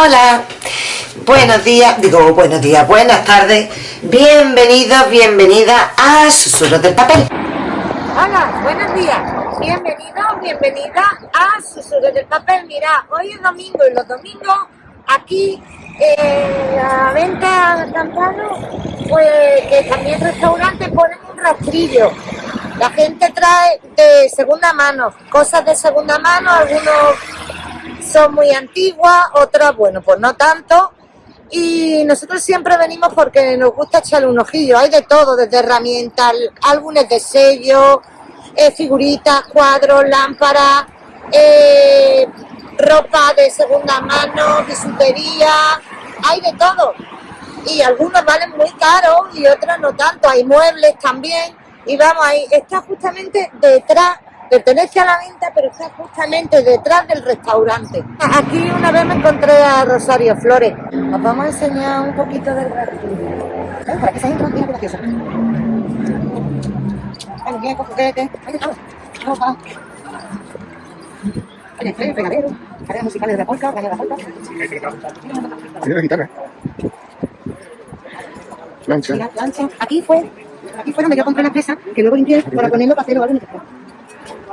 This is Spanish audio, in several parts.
Hola, buenos días, digo buenos días, buenas tardes, bienvenidos, bienvenida a Susurros del Papel. Hola, buenos días, bienvenidos, bienvenida a Susurros del Papel. Mira, hoy es domingo y los domingos aquí en la venta Campano, pues que también restaurantes ponen un rastrillo. La gente trae de segunda mano, cosas de segunda mano, algunos son muy antiguas, otras, bueno, pues no tanto. Y nosotros siempre venimos porque nos gusta echarle un ojillo. Hay de todo, desde herramientas, álbumes de sello, eh, figuritas, cuadros, lámparas, eh, ropa de segunda mano, bisutería, hay de todo. Y algunos valen muy caros y otros no tanto. Hay muebles también. Y vamos, ahí está justamente detrás Pertenece a la venta, pero está justamente detrás del restaurante. Aquí una vez me encontré a Rosario Flores. Nos vamos a enseñar un poquito del restaurante. Para que se entran, qué gracioso. Bueno, tiene coquete. Ropa. Oye, estoy pegadero. Áreas musicales de la polka, de la. Sí, la guitarra. Lancha. Mira, lancha. Aquí fue, aquí fue donde yo compré la presa, que luego limpié para ponerlo para hacer algo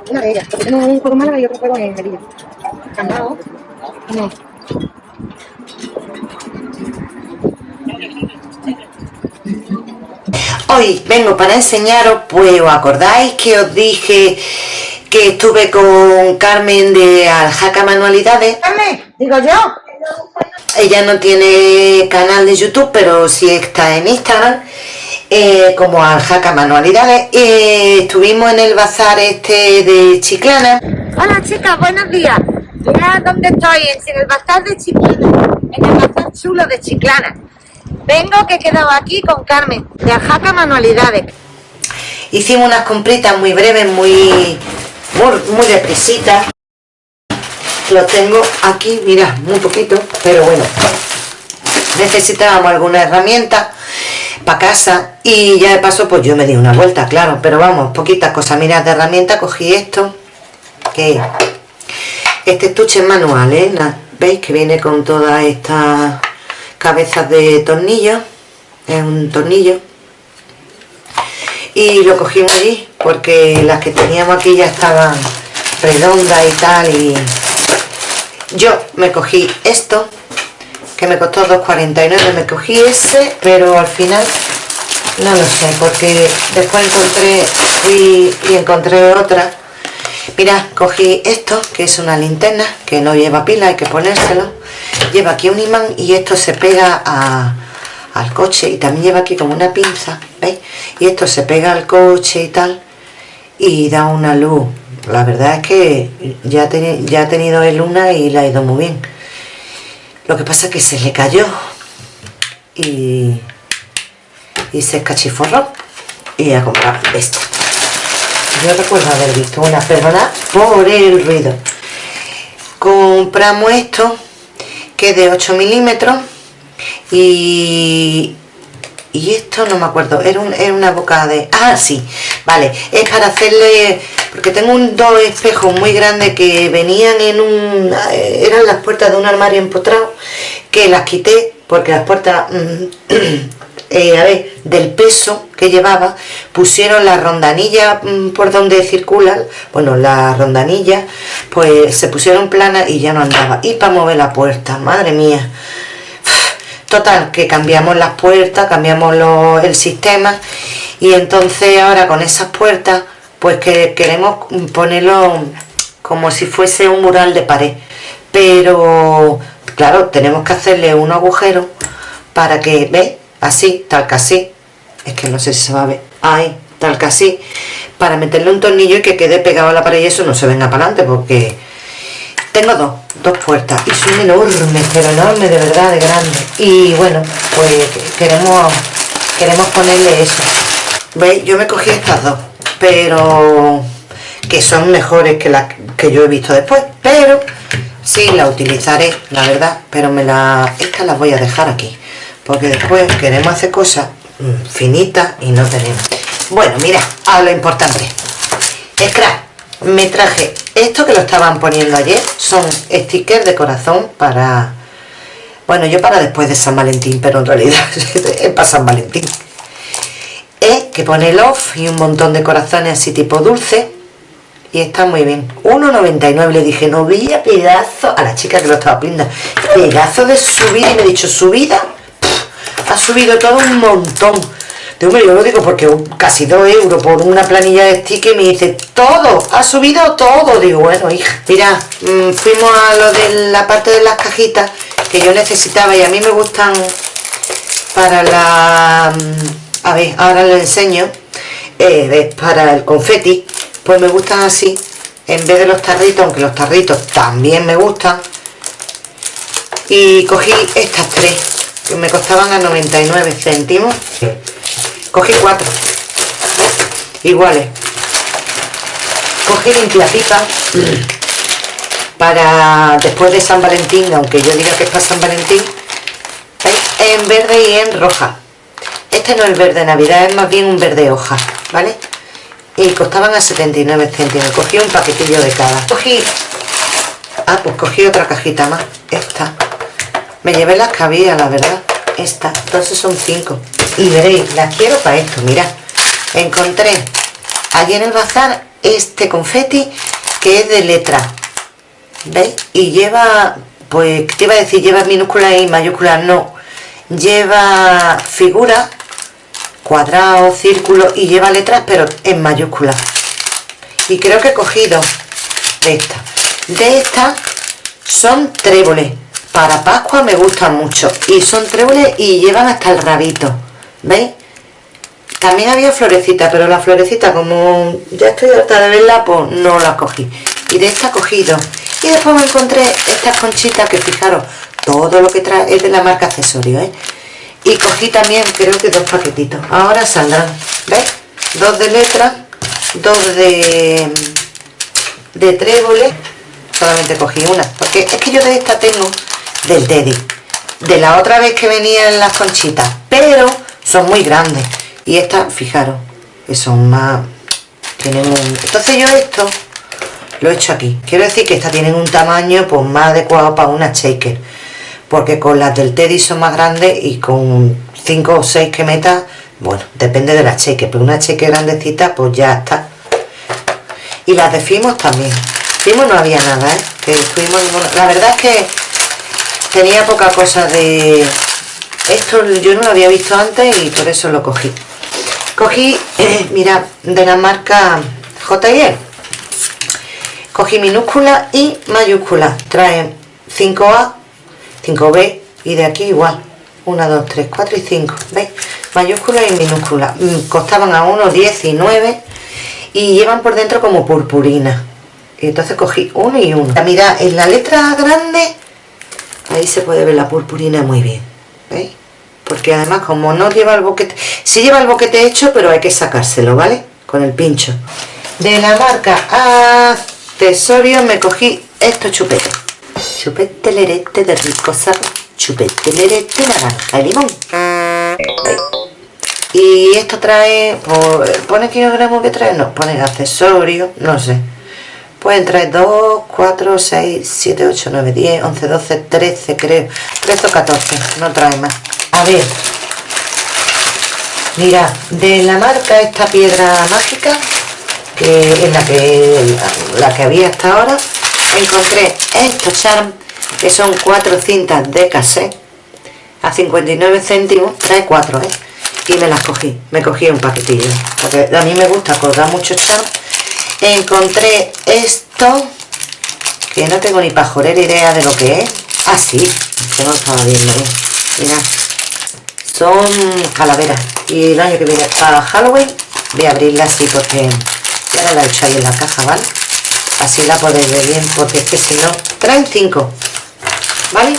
una de ellas, porque tengo un juego en Málaga y otro juego en Melilla. Candado. No. Hoy vengo para enseñaros, pues os acordáis que os dije que estuve con Carmen de Aljaca Manualidades. Carmen, digo yo. Ella no tiene canal de YouTube, pero sí está en Instagram eh, como Aljaca Manualidades. Eh, estuvimos en el bazar este de Chiclana. Hola chicas, buenos días. Mira dónde estoy, en el bazar de Chiclana, en el bazar chulo de Chiclana. Vengo que he quedado aquí con Carmen, de Aljaca Manualidades. Hicimos unas compritas muy breves, muy, muy, muy depresitas. Lo tengo aquí, mira, muy poquito, pero bueno. Necesitábamos alguna herramienta para casa y ya de paso pues yo me di una vuelta, claro, pero vamos, poquitas cosas. Mirad, de herramienta cogí esto, que este estuche manual, ¿eh? ¿Veis? Que viene con todas estas cabezas de tornillo es un tornillo. Y lo cogimos allí porque las que teníamos aquí ya estaban redondas y tal y yo me cogí esto que me costó 2,49 me cogí ese pero al final no lo sé porque después encontré y, encontré otra. Mira cogí esto que es una linterna que no lleva pila hay que ponérselo. Lleva aquí un imán y esto se pega al coche y también lleva aquí como una pinza ¿veis? y esto se pega al coche y tal y da una luz. La verdad es que ya, ya ha tenido el luna y la ha ido muy bien lo que pasa es que se le cayó y, y se escachiforró y a comprar esta. Yo recuerdo haber visto una, perdona por el ruido. Compramos esto que es de 8 milímetros y, y esto no me acuerdo, era, una boca de... Ah, sí, vale, es para hacerle... Porque tengo un, dos espejos muy grandes que venían en un... Eran las puertas de un armario empotrado que las quité porque las puertas... Mm, eh, a ver, del peso que llevaba, pusieron la rondanilla mm, por donde circula, bueno, la rondanilla, pues se pusieron planas y ya no andaba. Y para mover la puerta, madre mía, Total, que cambiamos las puertas, cambiamos el sistema y entonces ahora con esas puertas pues que queremos ponerlo como si fuese un mural de pared. Pero claro, tenemos que hacerle un agujero para que, ve Así, tal que así. Es que no sé si se va a ver. Ahí, tal que así. Para meterle un tornillo y que quede pegado a la pared y eso no se venga para adelante porque tengo dos, dos puertas y son enormes, pero enormes de verdad, de grandes. Y bueno, pues queremos, queremos ponerle eso. ¿Veis? Yo me cogí estas dos, pero que son mejores que las que yo he visto después. Pero sí la utilizaré, la verdad, pero me la, estas las voy a dejar aquí. Porque después queremos hacer cosas mm, finitas y no tenemos. Bueno, mira, a lo importante. Scrap me traje esto que lo estaban poniendo ayer son stickers de corazón para Bueno, yo para después de San Valentín, pero en realidad es para San Valentín. Es que pone love y un montón de corazones así tipo dulce. Y está muy bien. 1,99 le dije, no veía pedazo a la chica que lo estaba pinta. Pedazo de subida y me he dicho, subida. ha subido todo un montón. De yo lo digo porque casi 2 euros por una planilla de stick y me dice, todo, ha subido todo. Digo, bueno, hija, mira, mm, fuimos a lo de la parte de las cajitas que yo necesitaba y a mí me gustan para la... Mm, a ver, ahora les enseño. Eh, para el confeti, pues me gustan así, en vez de los tarritos, aunque los tarritos también me gustan. Y cogí estas tres, que me costaban a 99 céntimos. Cogí cuatro iguales. Cogí limpiapipa para después de San Valentín aunque yo diga que es para San Valentín en verde y en roja. Este no es verde navidad es más bien un verde hoja vale y costaban a 79 céntimos. Cogí un paquetillo de cada. Cogí ah pues cogí otra cajita más. Esta. Me llevé las que la verdad. Esta. Entonces son cinco. Y veréis, la quiero para esto, mirad. Encontré allí en el bazar este confeti que es de letra. ¿veis? y lleva pues te iba a decir lleva minúsculas y mayúsculas no. Lleva figuras cuadrado, círculo y lleva letras pero en mayúsculas y creo que he cogido de esta. De estas son tréboles. Para Pascua me gustan mucho. Y son tréboles y llevan hasta el rabito. ¿veis? también había florecita pero la florecita como ya estoy harta de verla pues no la cogí. Y de esta cogí dos y después me encontré estas conchitas que fijaros todo lo que trae es de la marca accesorio ¿eh? Y cogí también creo que dos paquetitos. Ahora saldrán ¿veis? dos de letra dos de de tréboles. Solamente cogí una porque es que yo de esta tengo del Teddy. De la otra vez que venían las conchitas. Pero son muy grandes. Y estas fijaros que son más tienen un entonces yo esto lo he hecho aquí. Quiero decir que estas tienen un tamaño pues más adecuado para una shaker porque con las del Teddy son más grandes y con 5 o 6 que metas bueno, depende de la shaker pero una shaker grandecita pues ya está. Y las de Fimos también. Fimos no había nada, ¿eh? que estuvimos, la verdad es que tenía poca cosa de esto yo no lo había visto antes y por eso lo cogí. Cogí eh, mira de la marca JL cogí minúscula y mayúscula. Trae 5A 5B y de aquí igual 1, 2, 3, 4 y 5 ¿veis? mayúscula y minúscula mm, costaban a 1, 10 y 9 y llevan por dentro como purpurina y entonces cogí uno y uno mira en la letra grande ahí se puede ver la purpurina muy bien ¿veis? porque además como no lleva el boquete sí lleva el boquete hecho pero hay que sacárselo ¿vale? con el pincho de la marca accesorios me cogí estos chupetes chupete lerete de rico sabor. Chupete lerete naranja y limón. Y esto trae pone kilogramos que trae no pone accesorios no sé. Pueden traer 2, 4, 6, 7, 8, 9, 10, 11, 12, 13 creo. 13 o 14, no trae más. A ver. Mira de la marca esta piedra mágica que es la que la, que había hasta ahora encontré estos charm que son cuatro cintas de cassette a 59 céntimos trae cuatro ¿eh? y me las cogí me cogí un paquetillo porque a mí me gusta colgar muchos charm encontré esto que no tengo ni pajorera idea de lo que es ah que no estaba viendo bien mira son calaveras y el año que viene para Halloween voy a abrirla así porque ya la he hecho ahí en la caja, ¿vale? Así la podéis ver bien porque es que si no traen cinco. ¿vale?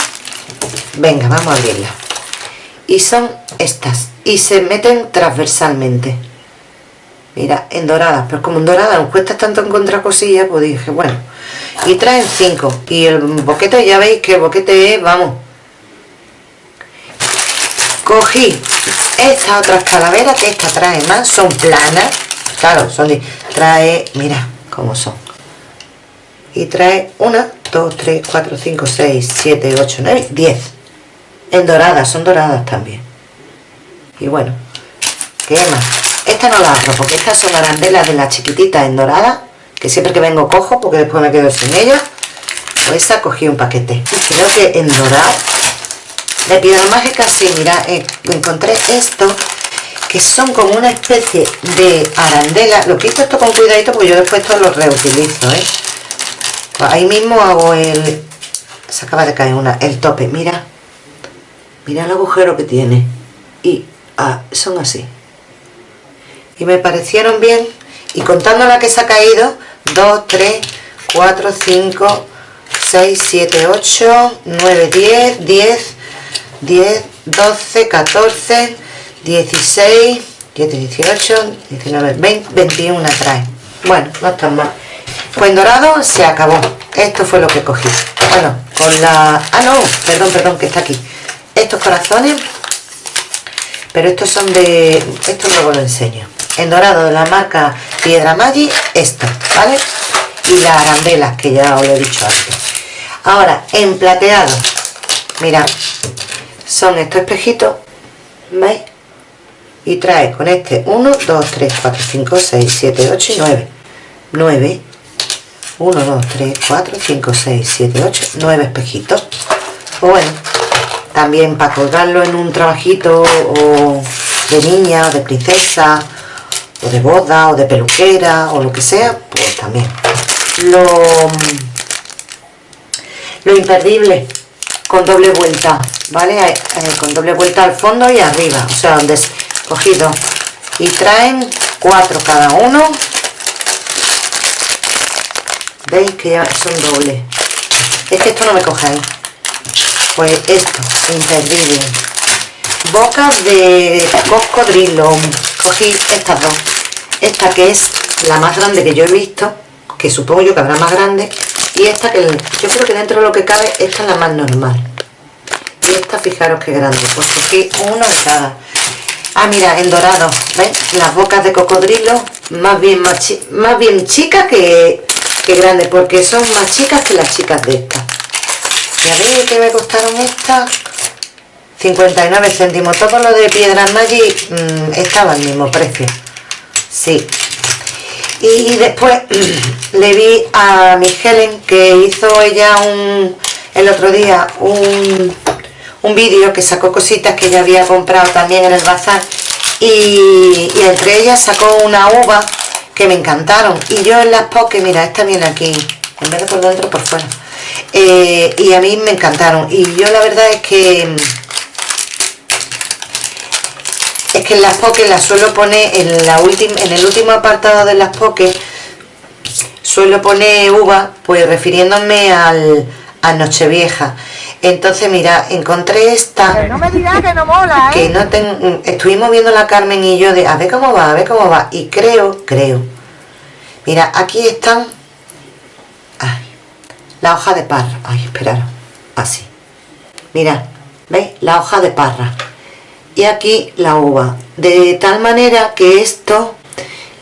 venga, vamos a abrirla. Y son estas y se meten transversalmente. Mira, en dorada pero como en dorada nos cuesta tanto encontrar cosillas pues dije, bueno y traen cinco y el boquete ya veis que el boquete es, vamos. Cogí estas otras calaveras que esta trae más son planas claro, son de, trae, mira cómo son y trae una, dos, tres, cuatro, cinco, seis, siete, ocho, nueve, diez En doradas, son doradas también. Y bueno, ¿qué más? Esta no la abro porque estas son arandelas de las chiquititas en dorada, que siempre que vengo cojo porque después me quedo sin ellas. Pues esa cogí un paquete. Creo que en dorado, de piedra mágica, sí, mira, eh, encontré esto que son como una especie de arandela. Lo quito esto con cuidadito porque yo después esto lo reutilizo, ¿eh? Ahí mismo hago el... Se acaba de caer una, el tope, mira. Mira el agujero que tiene. Y ah, son así. Y me parecieron bien. Y contando la que se ha caído, 2, 3, 4, 5, 6, 7, 8, 9, 10, 10, 10, 12, 14, 16, 17, 18, 19, 20, 21 trae. Bueno, no están mal. Pues en dorado se acabó. Esto fue lo que cogí. Bueno, con la... Ah, no, perdón, perdón, que está aquí. Estos corazones, pero estos son de... Esto luego lo enseño. En dorado de la marca Piedra Maggi, esto, ¿vale? Y las arandelas, que ya os lo he dicho antes. Ahora, en plateado, mira, son estos espejitos, ¿veis? y trae con este 1, 2, 3, 4, 5, 6, 7, 8 y 9 9 1, 2, 3, 4, 5, 6, 7, 8 9 espejitos. O bueno también para colgarlo en un trabajito o de niña o de princesa o de boda o de peluquera o lo que sea pues también. Lo, lo imperdible con doble vuelta vale eh, con doble vuelta al fondo y arriba o sea donde cogido. Y traen cuatro cada uno veis que ya son dobles. Es que esto no me ahí. Pues esto imperdible. Bocas de cocodrilo. Cogí estas dos. Esta que es la más grande que yo he visto que supongo yo que habrá más grande y esta que yo creo que dentro de lo que cabe esta es la más normal. Y esta fijaros que grande pues cogí uno de cada. Ah, mira, en dorado, ¿ves? Las bocas de cocodrilo más bien, más, bien chicas que, que grandes, porque son más chicas que las chicas de estas. ¿Y a ver qué me costaron estas? 59 céntimos. Todo lo de Piedras Magic mmm, estaba al mismo precio. Sí. Y después le vi a mi Helen que hizo ella un el otro día un un vídeo que sacó cositas que ya había comprado también en el bazar y, entre ellas sacó una uva que me encantaron. Y yo en las pokés, mira, esta viene aquí en vez de por dentro, por fuera. Eh, y a mí me encantaron. Y yo la verdad es que es que en las pokés las suelo poner en, la última, en el último apartado de las pokés suelo poner uva pues refiriéndome al, a Nochevieja entonces, mira, encontré esta... no me digas que no mola, ¿eh? Que no ten, estuvimos viendo la Carmen y yo de a ver cómo va, a ver cómo va. Y creo, creo. Mira, aquí están... Ay, la hoja de parra. Ay, esperaros. Así. Mira, ¿veis? La hoja de parra. Y aquí la uva. De tal manera que esto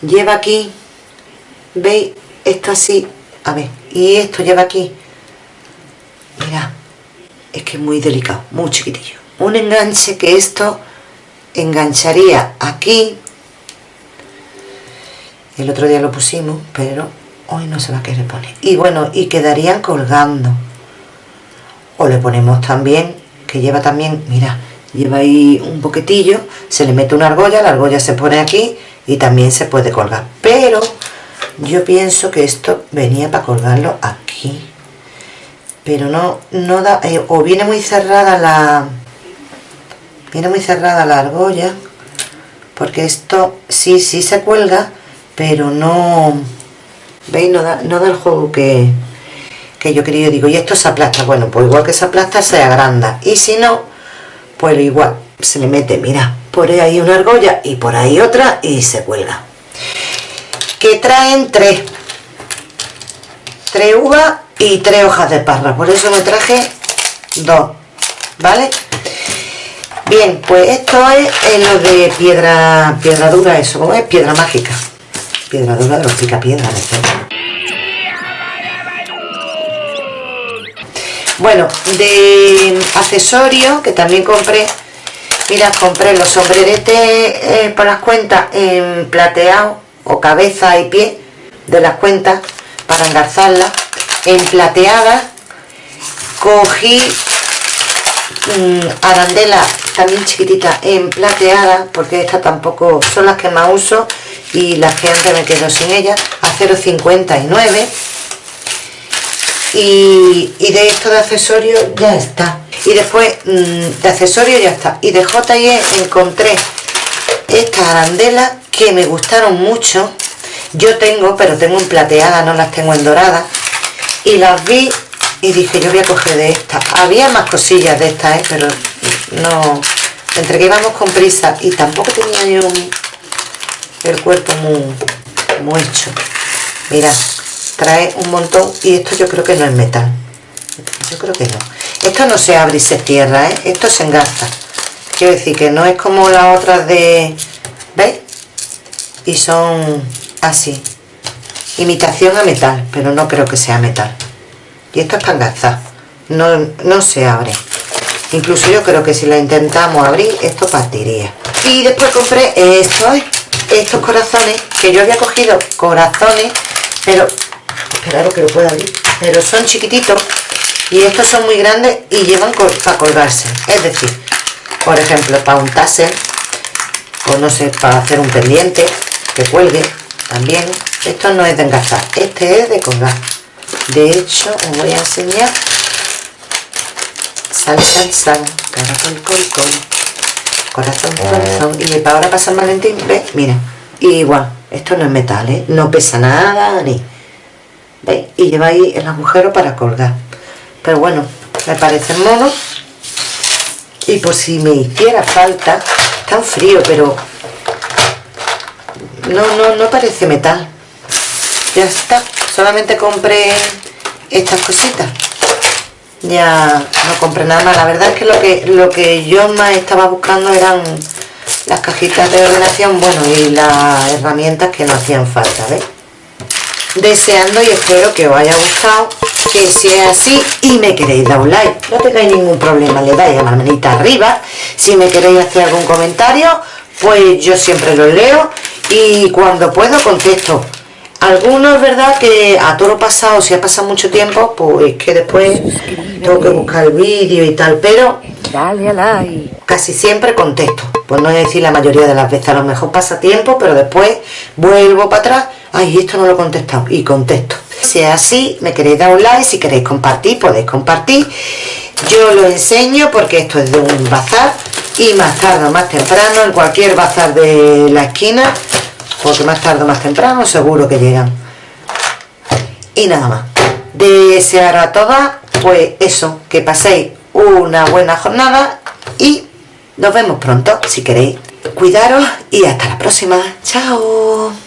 lleva aquí... ¿Veis? Esto así. A ver. Y esto lleva aquí. Mira es que es muy delicado, muy chiquitillo. Un enganche que esto engancharía aquí. El otro día lo pusimos, pero hoy no se va a querer poner. Y bueno, y quedarían colgando. O le ponemos también, que lleva también, mira, lleva ahí un poquitillo, se le mete una argolla, la argolla se pone aquí y también se puede colgar. Pero yo pienso que esto venía para colgarlo aquí pero no, no da, eh, o viene muy cerrada la, viene muy cerrada la argolla, porque esto sí, sí se cuelga, pero no, ¿veis? No da, no da el juego que, que yo quería, digo, y esto se aplasta, bueno, pues igual que se aplasta se agranda, y si no, pues igual, se le mete, mira, por ahí una argolla y por ahí otra y se cuelga. Que traen tres, tres uvas y tres hojas de parra. Por eso me traje dos vale bien pues esto es lo de piedra piedra dura eso como es piedra mágica. Piedra dura de los pica piedra bueno de accesorio que también compré. Mira compré los sombreretes eh, para las cuentas en plateado o cabeza y pie de las cuentas para engarzarlas en plateada cogí mmm, arandela también chiquitita en plateada porque estas tampoco son las que más uso y las que antes me quedo sin ellas a 0,59 y, y, de esto de accesorios ya está. Y después mmm, de accesorios ya está. Y de J&E encontré estas arandelas que me gustaron mucho. Yo tengo pero tengo en plateada no las tengo en dorada y las vi y dije yo voy a coger de esta había más cosillas de estas ¿eh? pero no. Entre que íbamos con prisa y tampoco tenía yo el cuerpo muy, muy hecho. Mira trae un montón y esto yo creo que no es metal. Yo creo que no. Esto no se abre y se cierra ¿eh? esto se engarza. Quiero decir que no es como las otras de ¿veis? y son así imitación a metal pero no creo que sea metal. Y esto es para no, no se abre. Incluso yo creo que si la intentamos abrir esto partiría. Y después compré estos estos corazones que yo había cogido corazones pero esperaros que lo pueda abrir. Pero son chiquititos y estos son muy grandes y llevan para colgarse. Es decir por ejemplo para un taser o no sé para hacer un pendiente que cuelgue también esto no es de engastar este es de colgar. De hecho os voy a enseñar. Sal sal sal. Caracol col col. Corazón corazón. Y para ahora pasar Valentín ve mira igual esto no es metal ¿eh? no pesa nada ni. ¿veis? y lleva ahí el agujero para colgar. Pero bueno me parece mono. Y por si me hiciera falta tan frío pero no no no parece metal. Ya está. Solamente compré estas cositas. Ya no compré nada más. La verdad es que lo que lo que yo más estaba buscando eran las cajitas de ordenación bueno y las herramientas que no hacían falta ¿ves? deseando y espero que os haya gustado que sea así y me queréis dar un like. No tengáis ningún problema le dais a la manita arriba. Si me queréis hacer algún comentario pues yo siempre lo leo y cuando puedo contesto algunos es verdad que a todo lo pasado, si ha pasado mucho tiempo, pues que después tengo que buscar el vídeo y tal, pero Dale a like. casi siempre contesto. Pues no es decir la mayoría de las veces, a lo mejor pasa tiempo, pero después vuelvo para atrás, ay, esto no lo he contestado, y contesto. Si es así, me queréis dar un like, si queréis compartir, podéis compartir. Yo lo enseño porque esto es de un bazar y más tarde o más temprano, en cualquier bazar de la esquina, porque más tarde o más temprano seguro que llegan. Y nada más. Desear a todas pues eso que paséis una buena jornada y nos vemos pronto si queréis. Cuidaros y hasta la próxima. Chao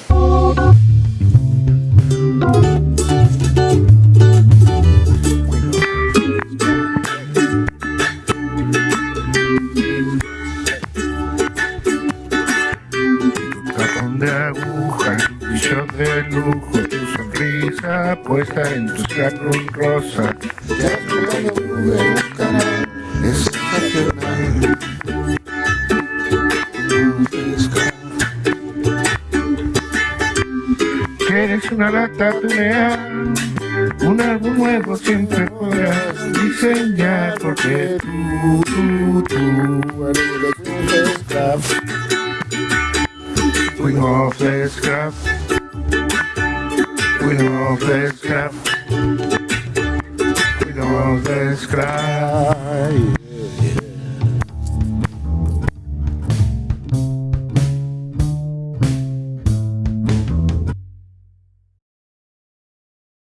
de lujo, tu sonrisa puesta en tu cruz rosa. Ya no pude buscar, es sensacional. Eres una lata tunea, un álbum nuevo siempre podrás diseñar porque tú, tú, tú eres un scrap. Queen of the scrap. Queen of the scrap. Queen of the scrap.